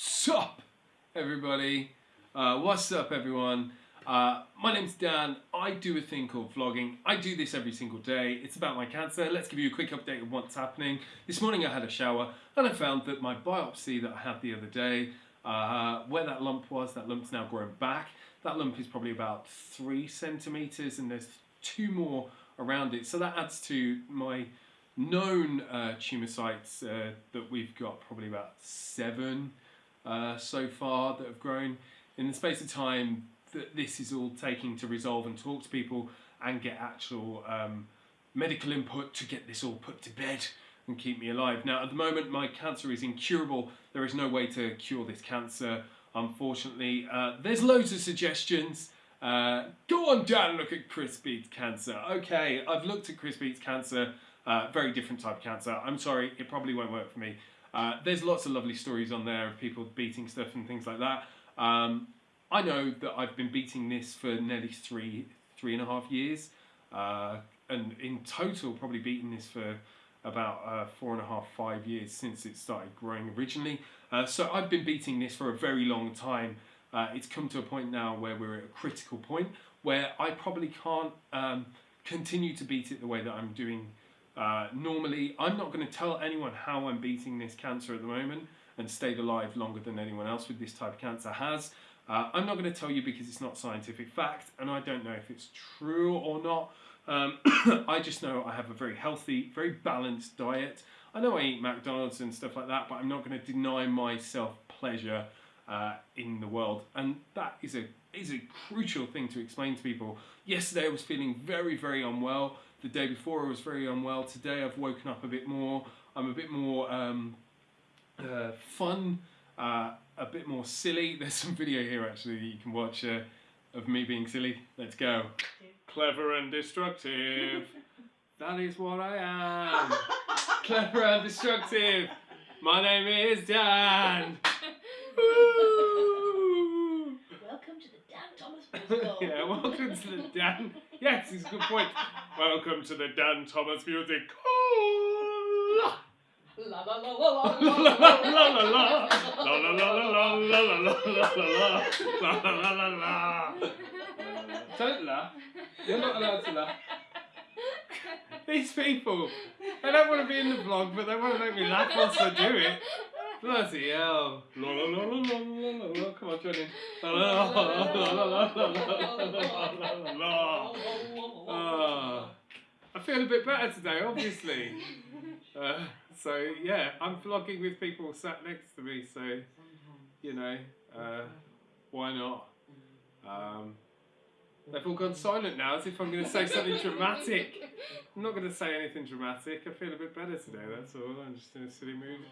Sup, everybody? Uh, what's up, everyone? Uh, my name's Dan. I do a thing called vlogging. I do this every single day. It's about my cancer. Let's give you a quick update of what's happening. This morning I had a shower and I found that my biopsy that I had the other day, uh, where that lump was, that lump's now grown back. That lump is probably about three centimeters and there's two more around it. So that adds to my known uh, tumour sites uh, that we've got probably about seven uh, so far that have grown. In the space of time that this is all taking to resolve and talk to people and get actual um, medical input to get this all put to bed and keep me alive. Now at the moment my cancer is incurable. There is no way to cure this cancer unfortunately. Uh, there's loads of suggestions. Uh, go on Dan, look at Chris Beats cancer. Okay, I've looked at Chris Beats cancer, uh, very different type of cancer. I'm sorry, it probably won't work for me. Uh, there's lots of lovely stories on there of people beating stuff and things like that. Um, I know that I've been beating this for nearly three, three and a half years, uh, and in total probably beating this for about uh, four and a half, five years since it started growing originally. Uh, so I've been beating this for a very long time. Uh, it's come to a point now where we're at a critical point where I probably can't um, continue to beat it the way that I'm doing uh, normally. I'm not going to tell anyone how I'm beating this cancer at the moment and stayed alive longer than anyone else with this type of cancer has. Uh, I'm not going to tell you because it's not scientific fact and I don't know if it's true or not. Um, I just know I have a very healthy, very balanced diet. I know I eat McDonald's and stuff like that, but I'm not going to deny myself pleasure uh, in the world. And that is a is a crucial thing to explain to people. Yesterday I was feeling very, very unwell. The day before I was very unwell. Today I've woken up a bit more. I'm a bit more um, uh, fun. Uh, a bit more silly. There's some video here actually that you can watch uh, of me being silly. Let's go. Clever and destructive. that is what I am. Clever and destructive. My name is Dan. Welcome to the Dan Thomas Musical. yeah, welcome to the Dan. Yes, it's a good point. Welcome to the Dan Thomas Music. La la la la la La la la la la la. La la la la la la la la la la. La la la la la. Don't laugh. You're not allowed to laugh. These people, they don't want to be in the vlog, but they want to make me laugh whilst I do it. Bloody hell. La la la la la la la. Come on, join in. La la la la la la la la la la la la. Ah. I feel a bit better today, obviously. Uh, so yeah, I'm vlogging with people sat next to me, so you know, uh, why not? Um, they've all gone silent now, as if I'm going to say something dramatic. I'm not going to say anything dramatic. I feel a bit better today. That's all. I'm just in a silly mood.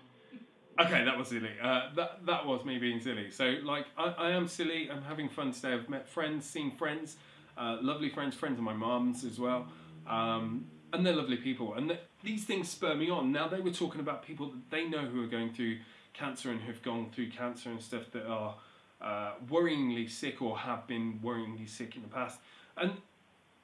Okay, that was silly. Uh, that that was me being silly. So like, I, I am silly. I'm having fun today. I've met friends, seen friends, uh, lovely friends, friends of my mum's as well. Um, and they're lovely people. And th- these things spur me on. Now they were talking about people that they know who are going through cancer and who've gone through cancer and stuff that are uh, worryingly sick or have been worryingly sick in the past. And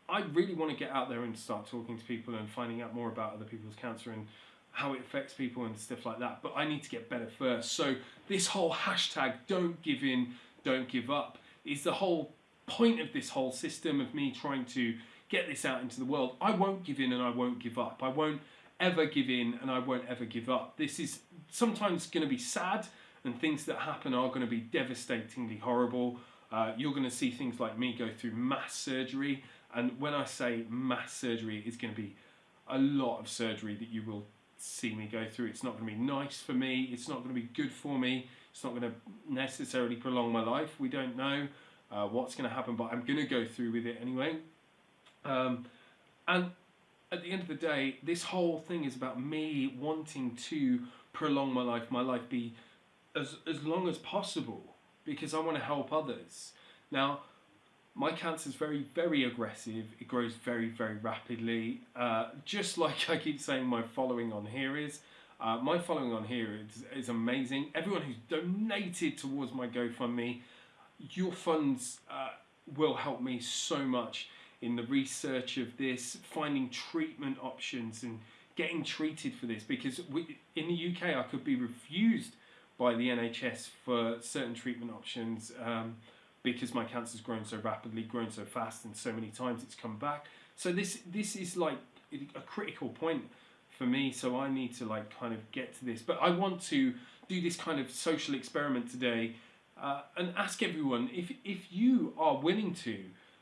I really want to get out there and start talking to people and finding out more about other people's cancer and how it affects people and stuff like that. But I need to get better first. So this whole hashtag don't give in, don't give up is the whole point of this whole system of me trying to get this out into the world. I won't give in and I won't give up. I won't ever give in and I won't ever give up. This is sometimes going to be sad and things that happen are going to be devastatingly horrible. Uh, you're going to see things like me go through mass surgery. And when I say mass surgery, it's going to be a lot of surgery that you will see me go through. It's not going to be nice for me. It's not going to be good for me. It's not going to necessarily prolong my life. We don't know uh, what's going to happen, but I'm going to go through with it anyway. Um, and at the end of the day, this whole thing is about me wanting to prolong my life, my life be as, as long as possible because I want to help others. Now, my cancer is very, very aggressive. It grows very, very rapidly. Uh, just like I keep saying, my following on here is. Uh, my following on here is, is amazing. Everyone who's donated towards my GoFundMe, your funds uh, will help me so much in the research of this, finding treatment options and getting treated for this because we, in the UK I could be refused by the NHS for certain treatment options um, because my cancer's grown so rapidly, grown so fast, and so many times it's come back. So this this is like a critical point for me. So I need to like kind of get to this, but I want to do this kind of social experiment today uh, and ask everyone if if you are willing to.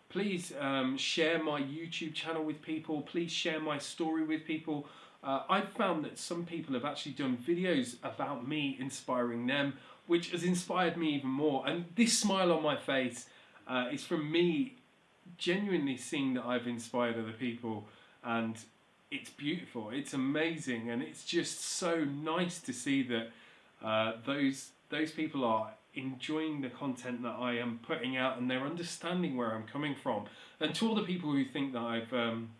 Please um, share my YouTube channel with people. Please share my story with people. Uh, I've found that some people have actually done videos about me inspiring them, which has inspired me even more. And this smile on my face uh, is from me genuinely seeing that I've inspired other people and it's beautiful, it's amazing, and it's just so nice to see that uh, those those people are enjoying the content that I am putting out and they're understanding where I'm coming from. And to all the people who think that I've um,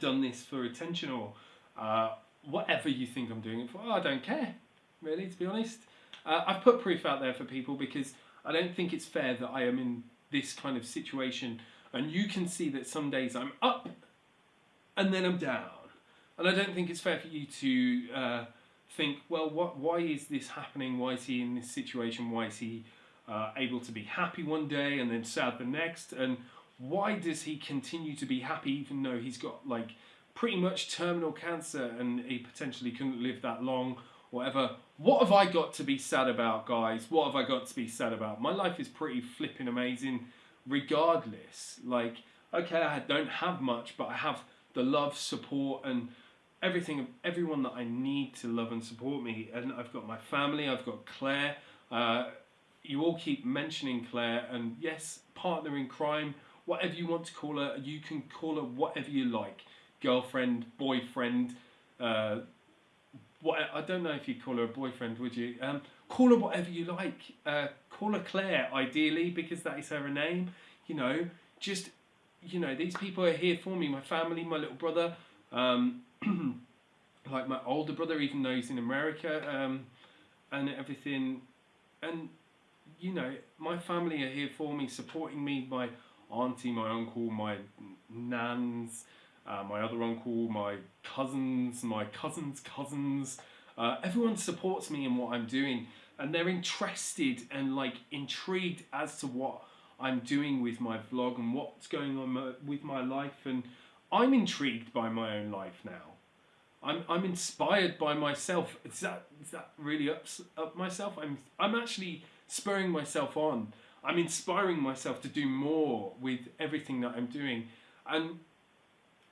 done this for attention or uh, whatever you think I'm doing it for, I don't care, really, to be honest. Uh, I've put proof out there for people because I don't think it's fair that I am in this kind of situation and you can see that some days I'm up and then I'm down. And I don't think it's fair for you to uh, think, well, what, why is this happening? Why is he in this situation? Why is he uh, able to be happy one day and then sad the next? And why does he continue to be happy even though he's got like pretty much terminal cancer and he potentially couldn't live that long? Whatever. What have I got to be sad about, guys? What have I got to be sad about? My life is pretty flipping amazing, regardless. Like, okay, I don't have much, but I have the love, support, and everything, everyone that I need to love and support me. And I've got my family, I've got Claire. Uh, you all keep mentioning Claire, and yes, partner in crime, whatever you want to call her, you can call her whatever you like girlfriend, boyfriend. Uh, what I don't know if you'd call her a boyfriend, would you? Um, call her whatever you like. Uh, call her Claire, ideally, because that is her name. You know, just you know, these people are here for me. My family, my little brother. Um, like my older brother, even though he's in America, um, and everything. And you know, my family are here for me, supporting me. My auntie, my uncle, my nans, uh, my other uncle, my cousins, my cousins' cousins. Uh, everyone supports me in what I'm doing, and they're interested and like intrigued as to what I'm doing with my vlog and what's going on with my life. And I'm intrigued by my own life now. I'm, I'm inspired by myself. Is that, is that really up, up myself? I'm, I'm actually spurring myself on. I'm inspiring myself to do more with everything that I'm doing. And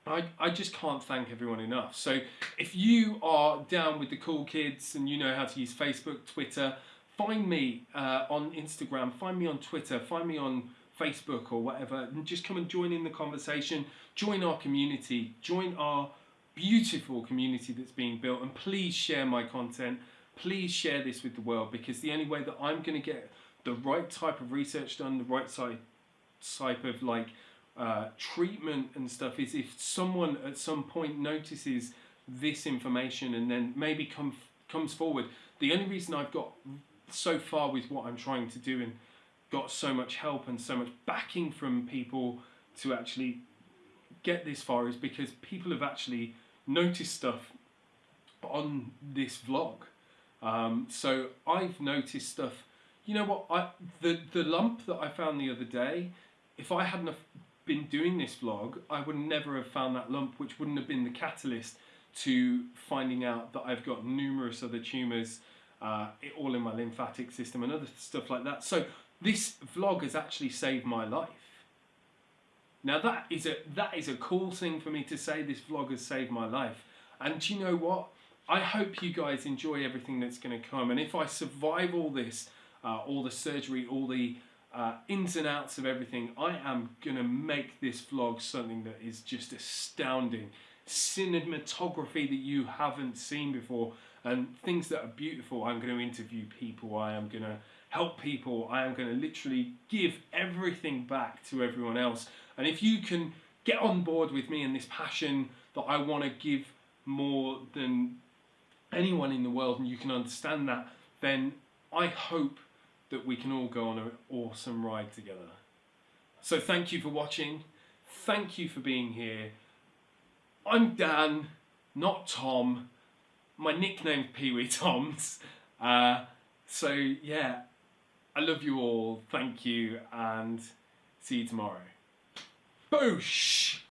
I, I just can't thank everyone enough. So if you are down with the cool kids and you know how to use Facebook, Twitter, find me uh, on Instagram, find me on Twitter, find me on Facebook or whatever, and just come and join in the conversation, join our community, join our beautiful community that's being built, and please share my content. Please share this with the world because the only way that I'm going to get the right type of research done, the right type type of like uh, treatment and stuff is if someone at some point notices this information and then maybe come comes forward. The only reason I've got so far with what I'm trying to do and got so much help and so much backing from people to actually get this far is because people have actually noticed stuff on this vlog. Um, so I've noticed stuff. You know what? I the the lump that I found the other day. If I hadn't been doing this vlog, I would never have found that lump, which wouldn't have been the catalyst to finding out that I've got numerous other tumours uh, all in my lymphatic system and other stuff like that. So this vlog has actually saved my life. Now that is a that is a cool thing for me to say. This vlog has saved my life, and you know what? I hope you guys enjoy everything that's going to come. And if I survive all this, uh, all the surgery, all the uh, ins and outs of everything, I am going to make this vlog something that is just astounding. Cinematography that you haven't seen before and things that are beautiful. I'm going to interview people. I am going to help people. I am going to literally give everything back to everyone else. And if you can get on board with me and this passion that I want to give more than anyone in the world, and you can understand that, then I hope that we can all go on an awesome ride together. So thank you for watching. Thank you for being here. I'm Dan, not Tom my nickname's Pee Wee Toms, uh, so yeah, I love you all. Thank you, and see you tomorrow. Boosh.